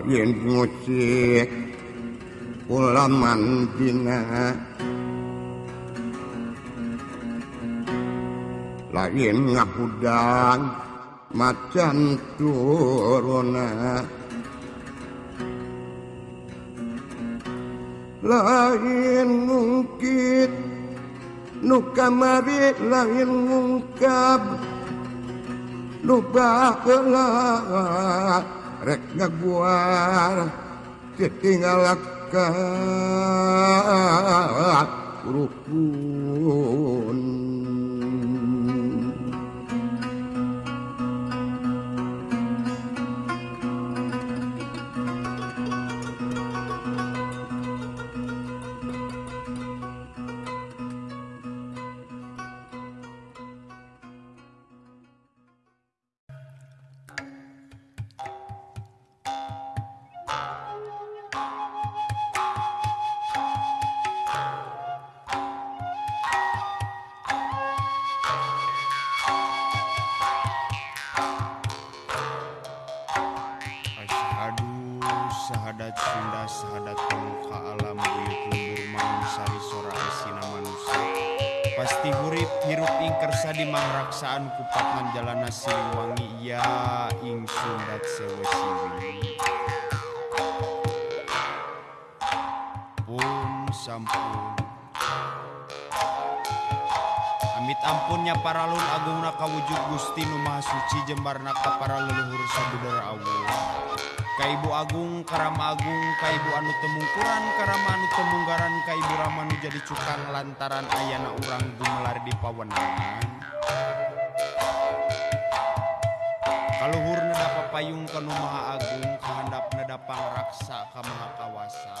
musik ulamantina lain ngahudang macan turuna lain mungkin nu kamari lain mungkap lupa kelak rek ngaguar ditinggalakan kuruku syahadat Sunda syahadat pemuka alam buyut lembur mangsari sora asina manusia. Pasti hurip hirup ing kersa di mangraksaan kupatnan jalana siliwangi ya ing sundat sewe siwi. Pun sampun. Amit ampunnya para lun agungna kawujud Gusti nu Maha Suci jembarna ka para leluhur sabudara Allah Kaibu Agung Karama Agung Kaibu anu Temungkuran Karama anu Temunggaran Kaibu Ramanu jadi cukang lantaran ayana urang Gumelar di Pawenangan Kaluhur nedapa payung Kanumaha Agung kehendap nedapang raksa Kawasa.